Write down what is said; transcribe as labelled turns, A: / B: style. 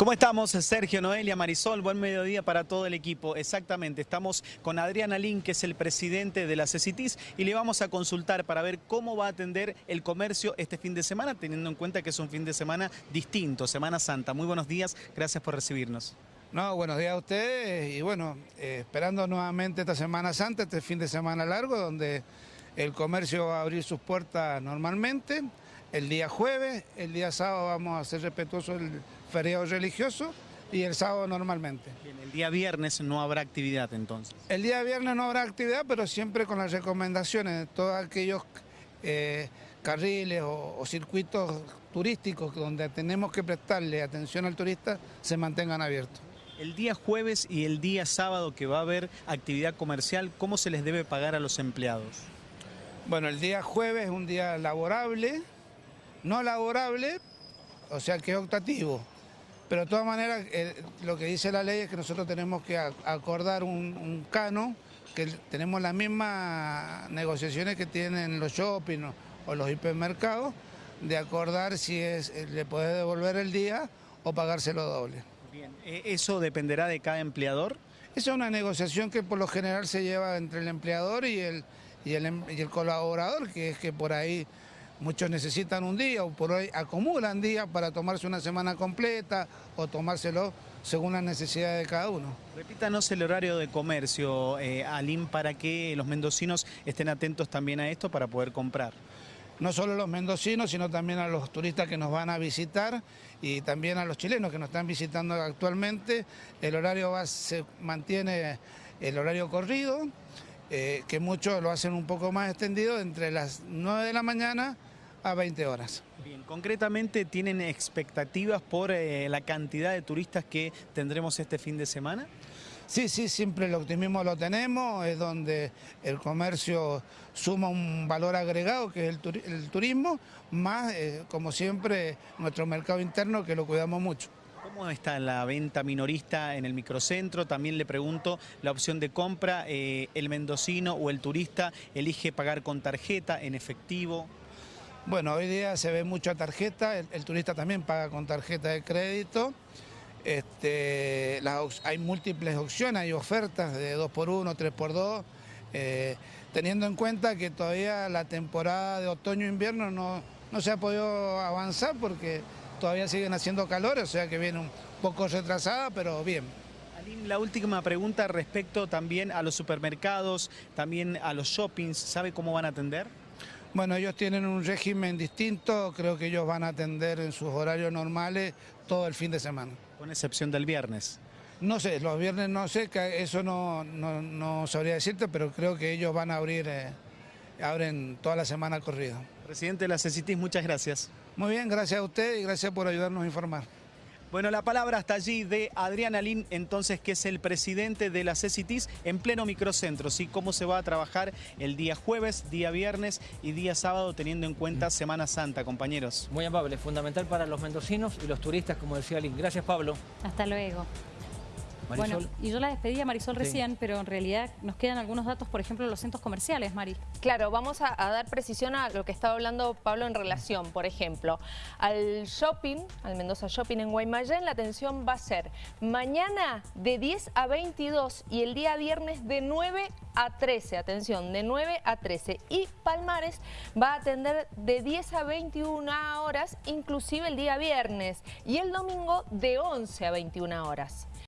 A: ¿Cómo estamos? Sergio, Noelia, Marisol, buen mediodía para todo el equipo. Exactamente, estamos con Adriana Lin, que es el presidente de la CECITIS, y le vamos a consultar para ver cómo va a atender el comercio este fin de semana, teniendo en cuenta que es un fin de semana distinto, Semana Santa. Muy buenos días, gracias por recibirnos.
B: No, buenos días a ustedes y bueno, eh, esperando nuevamente esta Semana Santa, este fin de semana largo, donde el comercio va a abrir sus puertas normalmente. El día jueves, el día sábado vamos a ser respetuosos el feriado religioso y el sábado normalmente.
A: Bien, el día viernes no habrá actividad entonces.
B: El día viernes no habrá actividad, pero siempre con las recomendaciones de todos aquellos eh, carriles o, o, circuitos turísticos donde tenemos que prestarle atención al turista se mantengan abiertos.
A: El día jueves y el día sábado que va a haber actividad comercial, ¿cómo se les debe pagar a los empleados?
B: Bueno, el día jueves es un día laborable, no laborable, o sea que es optativo. Pero de todas maneras, eh, lo que dice la ley es que nosotros tenemos que acordar un, un cano, que tenemos las mismas negociaciones que tienen los shopping o, o los hipermercados, de acordar si es, eh, le puede devolver el día o pagárselo doble.
A: Bien, eh, ¿eso dependerá de cada empleador?
B: Esa es una negociación que por lo general se lleva entre el empleador y el, y el, em, y el colaborador, que es que por ahí muchos necesitan un día o por hoy acumulan días para tomarse una semana completa o tomárselo según las necesidades de cada uno.
A: Repítanos el horario de comercio, eh, Alim, para que los mendocinos estén atentos también a esto para poder comprar.
B: No solo los mendocinos, sino también a los turistas que nos van a visitar y también a los chilenos que nos están visitando actualmente. El horario va, se mantiene el horario corrido, eh, que muchos lo hacen un poco más extendido, entre las 9 de la mañana a 20 horas.
A: Bien, concretamente, ¿tienen expectativas por eh, la cantidad de turistas que tendremos este fin de semana?
B: Sí, sí, siempre el optimismo lo tenemos, es donde el comercio suma un valor agregado que es el, tur el turismo, más, eh, como siempre, nuestro mercado interno que lo cuidamos mucho.
A: ¿Cómo está la venta minorista en el microcentro? También le pregunto la opción de compra, eh, ¿el mendocino o el turista elige pagar con tarjeta, en efectivo?
B: Bueno, hoy día se ve mucha tarjeta, el, turista también paga con tarjeta de crédito. Este, hay múltiples opciones, hay ofertas de 2x1, 3x2, eh, teniendo en cuenta que todavía la temporada de otoño-invierno no, no se ha podido avanzar porque todavía siguen haciendo calor, o sea que viene un poco retrasada, pero bien.
A: Aline, la última pregunta respecto también a los supermercados, también a los shoppings, ¿sabe cómo van a atender?
B: Bueno, ellos tienen un régimen distinto, creo que ellos van a atender en sus horarios normales todo el fin de semana.
A: Con excepción del viernes.
B: No sé, los viernes no sé, eso no, no, no sabría decirte, pero creo que ellos van a abrir, eh, abren toda la semana corrida.
A: Presidente de la CECITIS, muchas gracias.
B: Muy bien, gracias a usted y gracias por ayudarnos a informar.
A: Bueno, la palabra hasta allí de Adrián Alín, entonces, que es el presidente de la CECITIS en pleno microcentro, ¿sí? Cómo se va a trabajar el día jueves, día viernes y día sábado, teniendo en cuenta Semana Santa, compañeros.
C: Muy amable, fundamental para los mendocinos y los turistas, como decía Alín. Gracias, Pablo.
D: Hasta luego.
C: Marisol.
D: Bueno, y yo la despedí a Marisol
C: Sí.
D: recién, pero en realidad nos quedan algunos datos, por ejemplo, de los centros comerciales, Mari.
E: Claro, vamos a, a dar precisión a lo que estaba hablando Pablo en relación, por ejemplo, al shopping, al Mendoza Shopping en Guaymallén, la atención va a ser mañana de 10 a 22 y el día viernes de 9 a 13, atención, de 9 a 13. Y Palmares va a atender de 10 a 21 horas, inclusive el día viernes, y el domingo de 11 a 21 horas.